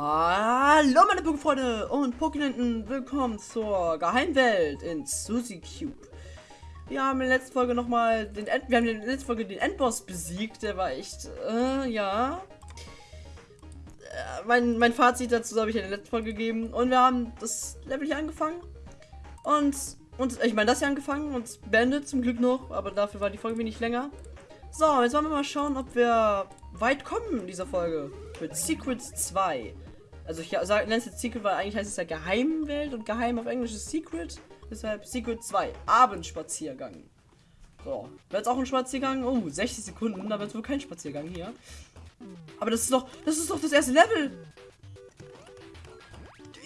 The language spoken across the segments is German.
Hallo meine Pokéfreunde und Pokénenten, willkommen zur Geheimwelt in Suzy Cube. Wir haben in der letzten Folge nochmal den End wir haben in der letzten Folge den Endboss besiegt, der war echt, äh, ja. Äh, mein, mein Fazit dazu habe ich in der letzten Folge gegeben und wir haben das Level hier angefangen und, und ich meine das hier angefangen und beendet zum Glück noch, aber dafür war die Folge wenig länger. So, jetzt wollen wir mal schauen, ob wir weit kommen in dieser Folge. Mit Secrets 2. Also ich nenne es jetzt Secret, weil eigentlich heißt es ja Geheimwelt und Geheim auf Englisch ist Secret. Deshalb Secret 2. Abendspaziergang. So. Wird jetzt auch ein Spaziergang? Oh, 60 Sekunden. Da wird wohl kein Spaziergang hier. Aber das ist doch, das ist doch das erste Level.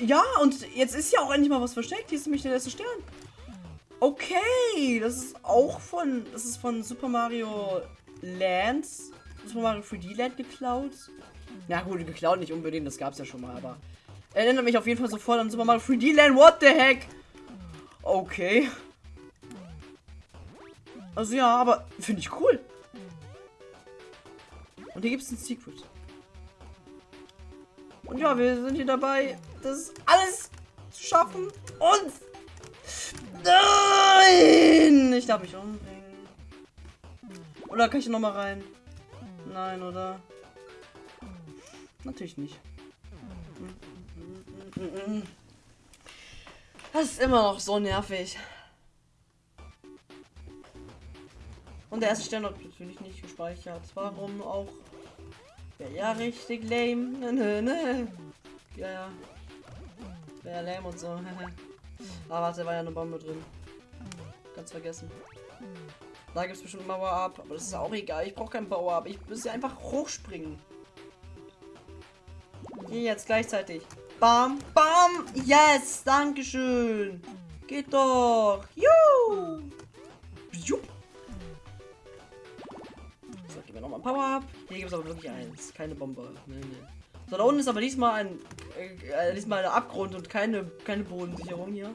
Ja, und jetzt ist ja auch endlich mal was versteckt. Hier ist nämlich der erste Stern. Okay, das ist auch von, das ist von Super Mario Land, Super Mario 3D Land geklaut. Na gut, geklaut nicht unbedingt, das gab es ja schon mal, aber erinnert mich auf jeden Fall sofort an Super Mario 3D Land. What the heck? Okay. Also ja, aber finde ich cool. Und hier gibt es ein Secret. Und ja, wir sind hier dabei, das alles zu schaffen. Und Nein! Ich darf mich umbringen. Oder kann ich noch mal rein? Nein, oder? Natürlich nicht. Das ist immer noch so nervig. Und der erste Stern hat natürlich nicht gespeichert. Warum auch? Wäre ja richtig lame. Ne, ne, ne. Ja, ja. Wäre lame und so. Ah, warte, war ja eine Bombe drin. Ganz vergessen. Da gibt es bestimmt Power-Up, aber das ist auch egal. Ich brauche kein Power-Up. Ich muss ja einfach hochspringen. Hier jetzt gleichzeitig. Bam, bam. Yes, dankeschön. Geht doch. Juhu. So, gib mir nochmal ein Power-Up. Hier gibt es aber wirklich eins. Keine Bombe. Nee, nee. So, da unten ist aber diesmal ein, äh, diesmal ein Abgrund und keine, keine Bodensicherung hier.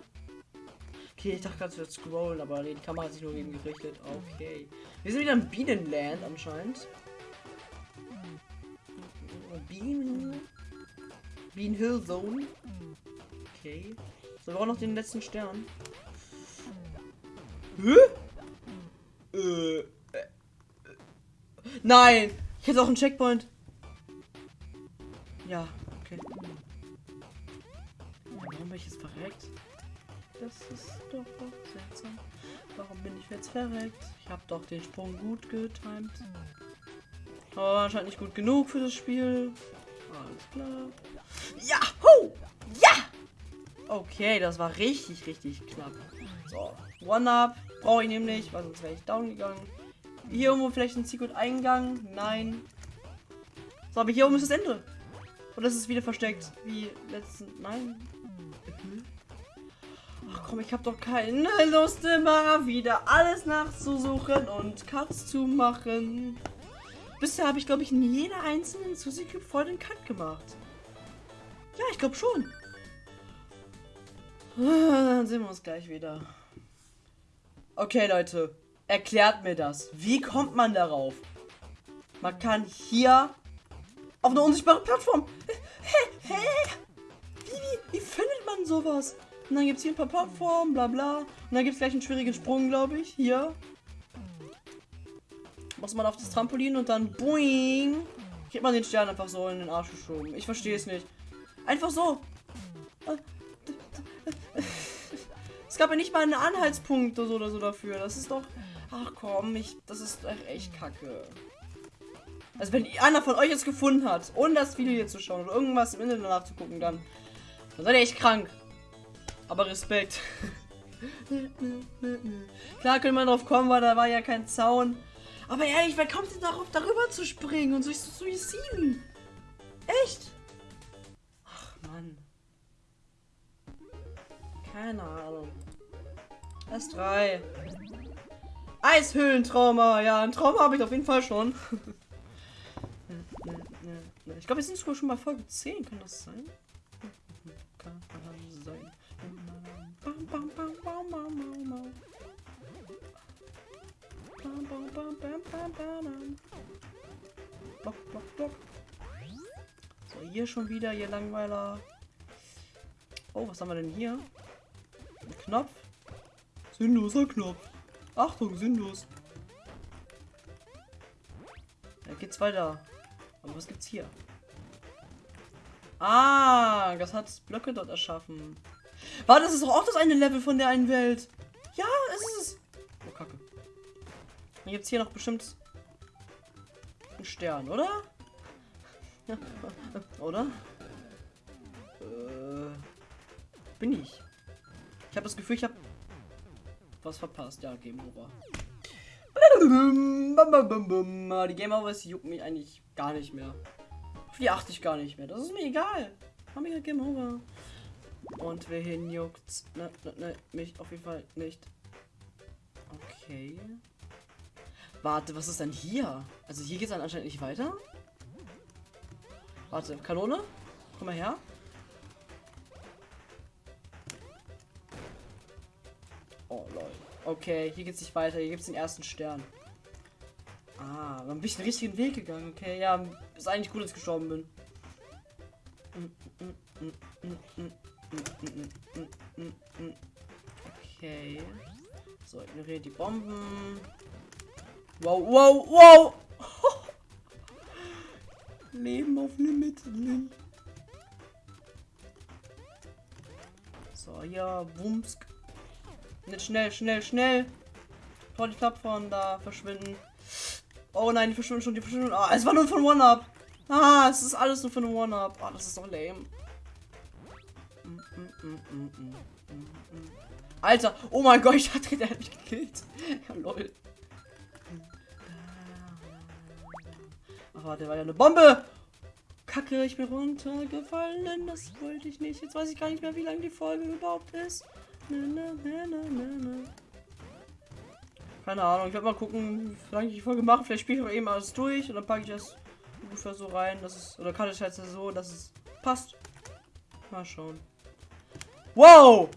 Okay, ich dachte gerade, es wird scrollen, aber die Kamera hat sich nur eben gerichtet. Okay. Wir sind wieder im Bienenland anscheinend. Bienen. Bean Hill Zone. Okay. So, wir brauchen noch den letzten Stern. Hä? Äh, äh. Nein! Ich hätte auch einen Checkpoint. Ja, okay. Warum bin ich jetzt verreckt? Das ist doch seltsam. Warum bin ich jetzt verreckt? Ich habe doch den Sprung gut getimt. Aber anscheinend nicht gut genug für das Spiel. Alles klar. Ja! Ho! Ja! Okay, das war richtig, richtig knapp. So, One-Up brauche ich nämlich, weil sonst wäre ich down gegangen. Hier irgendwo vielleicht ein Secret-Eingang? Nein. So, aber hier oben ist das Ende. Und das ist wieder versteckt. Wie letzten. Nein. Ach komm, ich habe doch keine Lust immer wieder alles nachzusuchen und Cuts zu machen. Bisher habe ich, glaube ich, in jeder einzelnen Suzy Cube voll den Cut gemacht. Ja, ich glaube schon. Dann sehen wir uns gleich wieder. Okay, Leute. Erklärt mir das. Wie kommt man darauf? Man kann hier auf einer unsichtbaren Plattform. Hä? Hä? Wie, wie findet man sowas? Und dann gibt es hier ein paar Plattformen, bla bla. Und dann gibt es gleich einen schwierigen Sprung, glaube ich. Hier. Muss man auf das Trampolin und dann boing. Kriegt man den Stern einfach so in den Arsch geschoben. Ich verstehe es nicht. Einfach so. Es gab ja nicht mal einen Anhaltspunkt oder so, oder so dafür. Das ist doch... Ach komm, ich, das ist echt kacke. Also wenn einer von euch es gefunden hat, ohne das Video hier zu schauen oder irgendwas im Internet nachzugucken, dann, dann seid ihr echt krank. Aber Respekt. Klar könnte man drauf kommen, weil da war ja kein Zaun. Aber ehrlich, wer kommt denn darauf, darüber zu springen und sich zu suiziden? Echt? Mann. Keine Ahnung. S3. Eishöhlentrauma. Ja, ein Trauma habe ich auf jeden Fall schon. Ich glaube, wir sind sogar schon bei Folge 10. Kann das sein? Kann sein. Bam, bam. Block, block, block. So, hier schon wieder, ihr Langweiler. Oh, was haben wir denn hier? Ein Knopf. Sinnloser Knopf. Achtung, sinnlos. Da geht's weiter. Aber was gibt's hier? Ah, das hat Blöcke dort erschaffen. War das ist doch auch das eine Level von der einen Welt. Ja, es ist es. Oh, Kacke. Dann gibt's hier noch bestimmt einen Stern, oder? Oder? Äh, bin ich. Ich habe das Gefühl, ich habe was verpasst. Ja, Game Over. Die Game Over juckt mich eigentlich gar nicht mehr. Auf die achte ich gar nicht mehr. Das ist mir egal. Haben wir Game Over. Und wohin juckt's? Ne, ne, ne, mich auf jeden Fall nicht. Okay. Warte, was ist denn hier? Also hier geht's dann anscheinend nicht weiter. Warte, Kanone? Komm mal her. Oh lol. Okay, hier geht's nicht weiter. Hier gibt's den ersten Stern. Ah, dann bin ich den richtigen Weg gegangen. Okay, ja, ist eigentlich gut, dass ich gestorben bin. Okay. So, ignoriere die Bomben. Wow, wow, wow! Leben auf Limit. So, ja, Wumsk. Nicht schnell, schnell, schnell. Vor die Plattform da verschwinden. Oh nein, die verschwinden schon, die verschwinden. Ah, es war nur von One-Up. Ah, es ist alles nur von One-Up. Ah, das ist doch lame. Alter, oh mein Gott, ich hatte, der hat mich gekillt. Ja, lol. Aber der war ja eine Bombe. Kacke, ich bin runtergefallen. Das wollte ich nicht. Jetzt weiß ich gar nicht mehr, wie lange die Folge überhaupt ist. Na, na, na, Keine Ahnung, ich werde mal gucken, wie lange ich die Folge mache. Vielleicht spiele ich auch eben alles durch und dann packe ich das ungefähr so rein, dass es. Oder kann ich halt so, dass es passt. Mal schauen. Wow!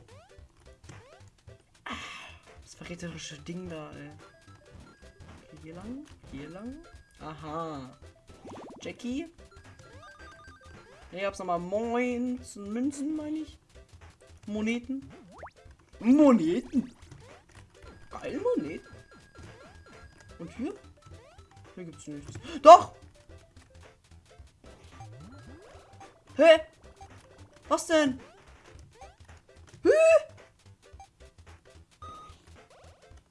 Das verräterische Ding da, ey. Hier lang, hier lang. Aha. Jackie. Ich hab's nochmal Moin. Münzen, meine ich. Moneten. Moneten. Geil, Moneten. Und hier? Hier gibt's nichts. Doch! Hä? Was denn? Hä?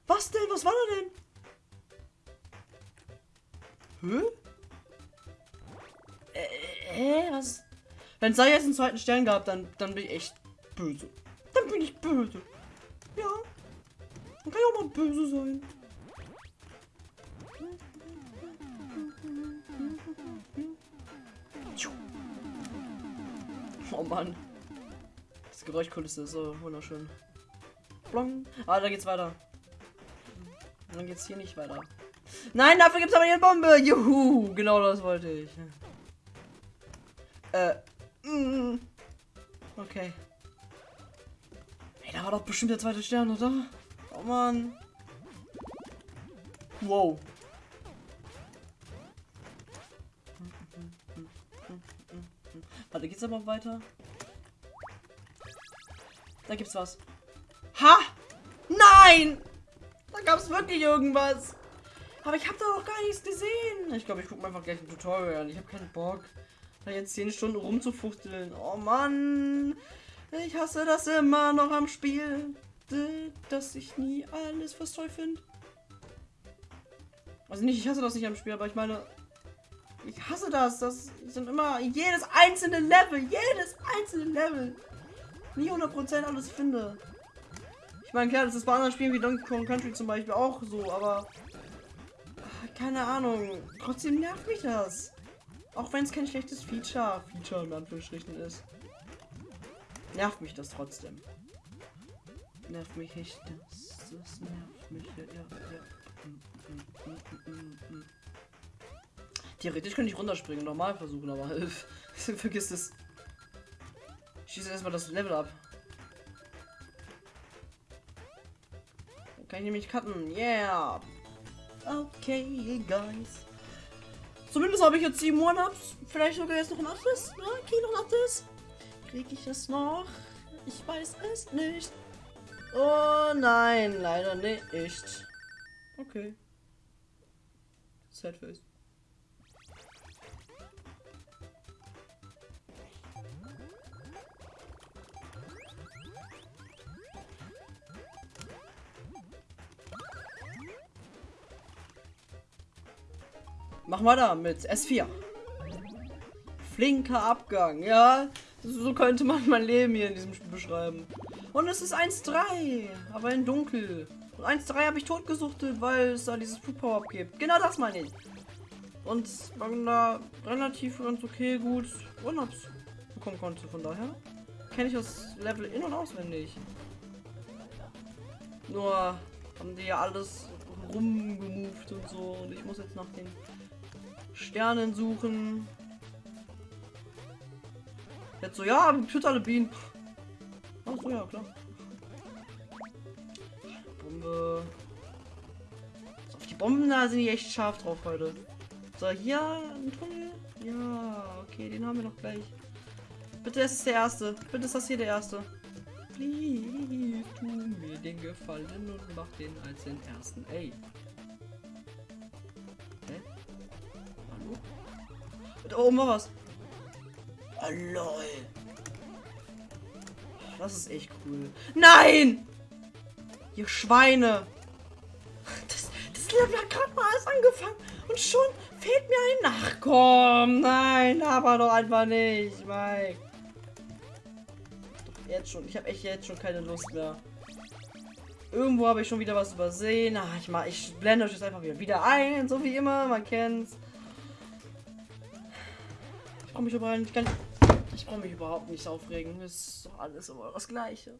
Was denn? Was war da denn? Hä? Äh, was? Wenn es da jetzt einen zweiten Stern gab, dann, dann bin ich echt böse. Dann bin ich böse. Ja. Man kann ja auch mal böse sein. Oh Mann. Das Geräuschkulisse ist so wunderschön. Blong. Ah, da geht's weiter. dann geht's hier nicht weiter. Nein, dafür gibt's aber eine Bombe. Juhu, genau das wollte ich. Äh. Mm. Okay. Ey, da war doch bestimmt der zweite Stern, oder? Oh Mann. Wow. Warte, geht's aber weiter? Da gibt's was. Ha! Nein! Da gab's wirklich irgendwas. Aber ich habe da noch gar nichts gesehen. Ich glaube, ich gucke mir einfach gleich ein Tutorial an. Ich habe keinen Bock, jetzt 10 Stunden rumzufuchteln. Oh Mann. Ich hasse das immer noch am Spiel. Dass ich nie alles was toll finde. Also nicht, ich hasse das nicht am Spiel, aber ich meine, ich hasse das. Das sind immer jedes einzelne Level, jedes einzelne Level. Nie 100% alles finde. Ich meine, klar, das ist bei anderen Spielen wie Donkey Kong Country zum Beispiel auch so, aber keine Ahnung. Trotzdem nervt mich das. Auch wenn es kein schlechtes Feature, Feature in Anführungsstrichen ist. Nervt mich das trotzdem. Nervt mich echt. Das, das nervt mich. Ja, ja, ja. Theoretisch könnte ich runterspringen, normal versuchen, aber vergiss es. Schieße erstmal das Level ab. Dann kann ich nämlich cutten. Yeah. Okay, guys. Zumindest habe ich jetzt sieben One-Ups. Vielleicht sogar jetzt noch ein achtes. Ne? Ich noch ein achtes? Krieg ich es noch? Ich weiß es nicht. Oh nein, leider nicht. Okay. Sad face. Machen wir da mit S4. Flinker Abgang, ja. So könnte man mein Leben hier in diesem Spiel beschreiben. Und es ist 1-3, aber in dunkel. Und 1-3 habe ich totgesuchtet, weil es da dieses Power-Up gibt. Genau das meine ich. Und man da relativ ganz okay gut One-Ups bekommen konnte. Von daher kenne ich das Level in- und auswendig. Nur haben die ja alles rumgemoved und so. Und ich muss jetzt nach den Sternen suchen. Jetzt so, ja, tut alle Bienen. Ach ja, klar. Bombe. So, die Bomben da sind die echt scharf drauf heute. So, hier ein Tunnel. Ja, okay, den haben wir noch gleich. Bitte, es ist der erste. Bitte ist das hier der erste. Please, tu mir den Gefallen und mach den als den ersten. Ey. Da oben war was. Oh. Das ist echt cool. Nein! Ihr Schweine! Das, das Level hat gerade mal alles angefangen und schon fehlt mir ein Nachkommen. Nein, aber doch einfach nicht, Mike. Doch jetzt schon. Ich habe echt jetzt schon keine Lust mehr. Irgendwo habe ich schon wieder was übersehen. Ach, ich mal, ich blende euch jetzt einfach wieder, wieder ein, so wie immer. Man kennt's. Ich brauche mich überall nicht ganz. Ich brauche mich überhaupt nicht aufregen. Ist doch alles immer das Gleiche.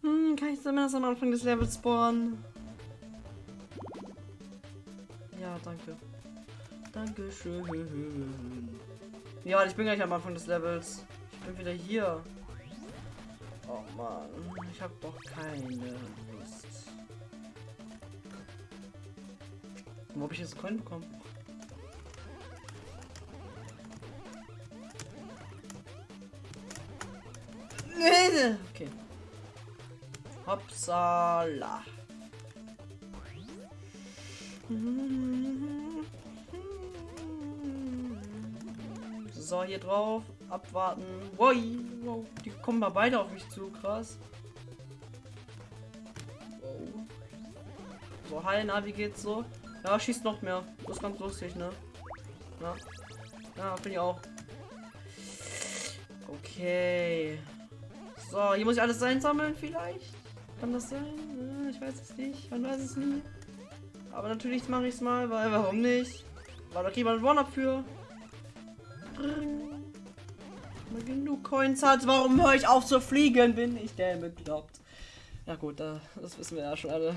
Hm, kann ich zumindest am Anfang des Levels spawnen? Ja, danke. Dankeschön. Ja, ich bin gleich am Anfang des Levels. Ich bin wieder hier. Oh Mann, ich habe doch keine Lust. Wo habe ich jetzt einen Coin bekommen? Okay. Hopsala. So, hier drauf. Abwarten. Wow, wow. Die kommen mal beide auf mich zu. Krass. Wow. So, hi, na, wie geht's so? Ja, schießt noch mehr. Das ist ganz lustig, ne? Ja. Ja, finde ich auch. Okay. So, hier muss ich alles einsammeln vielleicht. Kann das sein? Ja, ich weiß es nicht. Man weiß es nie. Aber natürlich mache ich es mal, weil warum nicht? Kriegt man ein One-Up für. Mal genug Coins hat, warum höre ich auf zu fliegen? Bin ich der bekloppt? Ja gut, da, das wissen wir ja schon alle.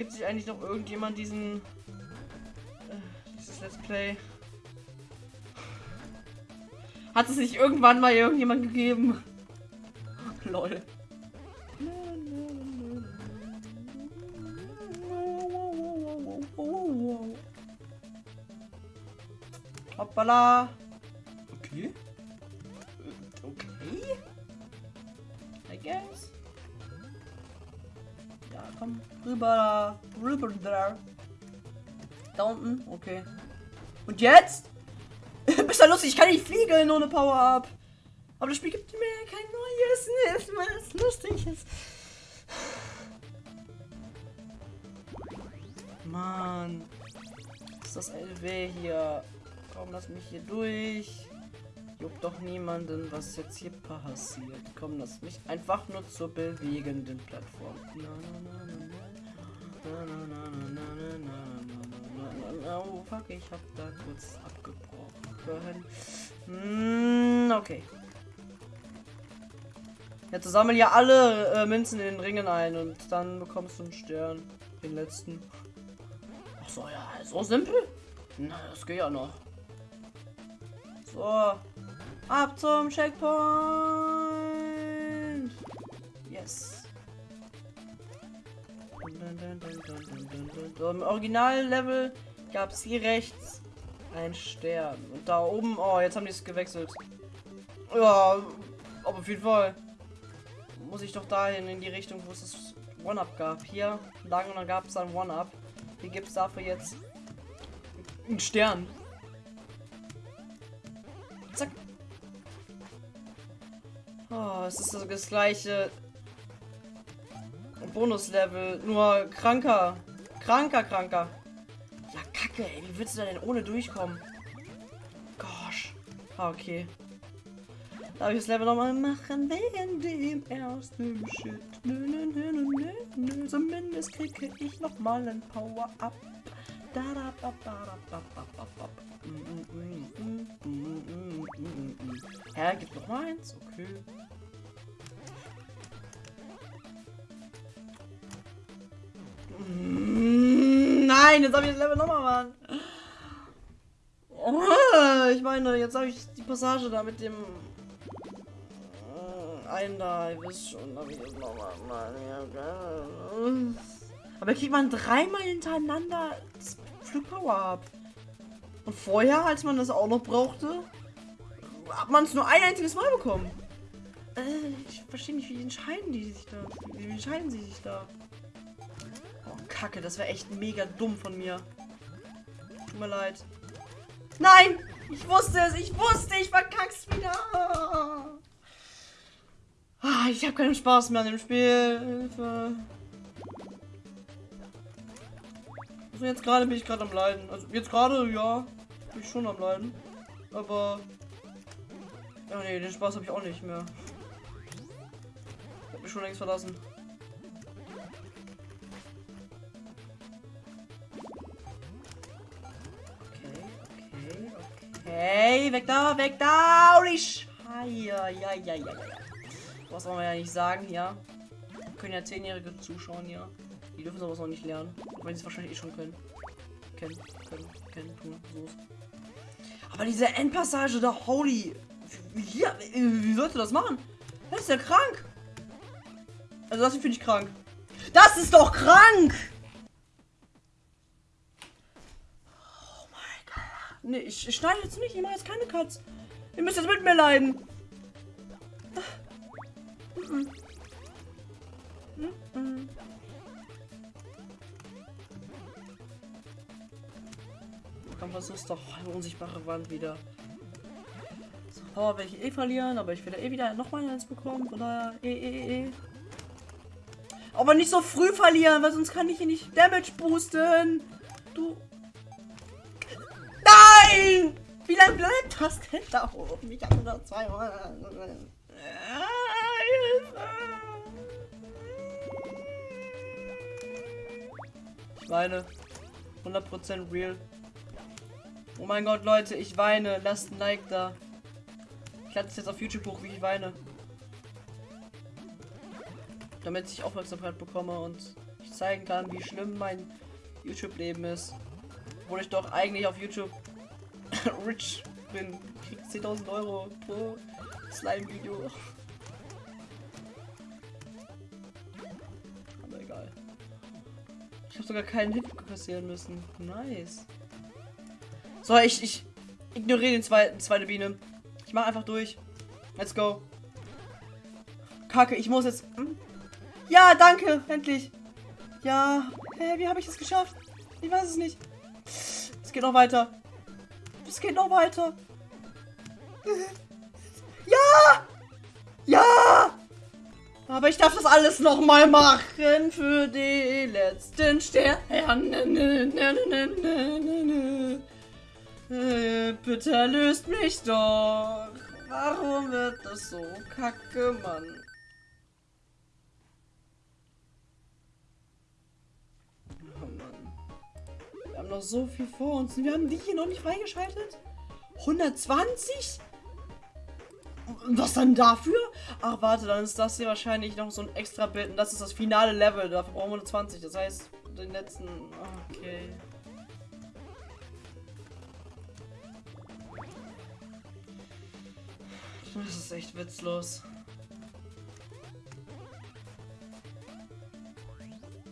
Gibt sich eigentlich noch irgendjemand diesen äh, dieses Let's Play? Hat es nicht irgendwann mal irgendjemand gegeben? Lol. Hoppala. Rüber. Da. Da unten. Okay. Und jetzt? Bist du lustig? Ich kann nicht fliegen ohne Power-Up. Aber das Spiel gibt mir kein neues, mal was Lustiges. Mann. Ist das LW hier? Komm, lass mich hier durch. Juckt doch niemanden, was jetzt hier passiert. Komm, lass mich einfach nur zur bewegenden Plattform. Na, na, na, Oh, fuck, ich hab da kurz abgebrochen. Hm, okay. Jetzt sammeln ja alle äh, Münzen in den Ringen ein und dann bekommst du einen Stern. Den letzten. Ach so, ja, so simpel? Na, das geht ja noch. So. Ab zum Checkpoint. So, Im Original-Level gab es hier rechts ein Stern. Und da oben, oh, jetzt haben die es gewechselt. Ja, aber auf jeden Fall muss ich doch dahin in die Richtung, wo es das One-Up gab. Hier lang und dann gab es ein One-Up. Hier gibt es dafür jetzt einen Stern. Zack. Oh, es ist das gleiche Bonuslevel, nur kranker. Kranker, kranker. Ja, kacke, ey. Wie willst du denn ohne durchkommen? Gosh. Ah, okay. Darf ich das Level nochmal machen wegen dem ersten Shit? Nö, nö, nö, nö, nö, nö. Zumindest kriege ich nochmal ein Power-Up. Da, da, da, da, da, da, da, da. Hä, gibt noch eins? Okay. Nein, jetzt habe ich das Level nochmal, Mann. Ich meine, jetzt habe ich die Passage da mit dem einen da, ihr wisst schon, habe ich das nochmal. Aber kriegt man dreimal hintereinander das Flugpower ab. Und vorher, als man das auch noch brauchte, hat man es nur ein einziges Mal bekommen. Äh, ich verstehe nicht, wie entscheiden die sich da? Wie entscheiden sie sich da? Oh, Kacke, das wäre echt mega dumm von mir. Tut mir leid. Nein! Ich wusste es! Ich wusste! Ich verkack's wieder! Ah, ich habe keinen Spaß mehr an dem Spiel. Hilfe. Also jetzt gerade bin ich gerade am Leiden. Also jetzt gerade, ja, bin ich schon am Leiden. Aber... Ja, nee, den Spaß habe ich auch nicht mehr. Ich habe mich schon längst verlassen. Okay. Weg da, weg da! Holy! Ja, ja, ja, ja. Was soll man ja nicht sagen hier. Können ja zehnjährige zuschauen hier. Die dürfen sowas noch nicht lernen. Weil sie es wahrscheinlich eh schon können. Kennen, können, kennen, tun, so. Aber diese Endpassage da, holy. Wie, wie, sollte das machen? Das ist ja krank. Also das finde ich krank. Das ist doch krank! Oh mein Gott. Nee, ich, schneide jetzt nicht. Ich mache jetzt keine Cuts. Ihr müsst jetzt mit mir leiden. Komm, versuch's doch. Eine unsichtbare Wand wieder. So, Power werde ich eh verlieren, aber ich werde eh wieder nochmal eins bekommen. Oder eh, eh, eh, eh. Aber nicht so früh verlieren, weil sonst kann ich hier nicht Damage boosten. Du. Nein! Wie lange bleibt das denn da oben? Ich habe nur zwei. Ich weine. 100% real. Oh mein Gott, Leute, ich weine. Lasst ein Like da. Ich lade es jetzt auf YouTube hoch, wie ich weine. Damit ich Aufmerksamkeit bekomme und ich zeigen kann, wie schlimm mein YouTube-Leben ist. Wo ich doch eigentlich auf YouTube rich bin. Krieg 10.000 Euro pro Slime-Video. Aber egal. Ich habe sogar keinen Hit kassieren müssen. Nice. So, ich, ich ignoriere den zweiten, zweite Biene. Ich mache einfach durch. Let's go. Kacke, ich muss jetzt... Hm? Ja, danke, endlich. Ja, hä, wie habe ich es geschafft? Ich weiß es nicht. Es geht noch weiter. Es geht noch weiter. Ja! Ja! Aber ich darf das alles noch mal machen für die letzten Sterne. Bitte erlöst mich doch. Warum wird das so kacke, Mann? Noch so viel vor uns. Wir haben die hier noch nicht freigeschaltet. 120? Was dann dafür? Ach, warte, dann ist das hier wahrscheinlich noch so ein extra Bild. Und das ist das finale Level. Dafür brauchen wir 120. Das heißt, den letzten... Okay. Das ist echt witzlos.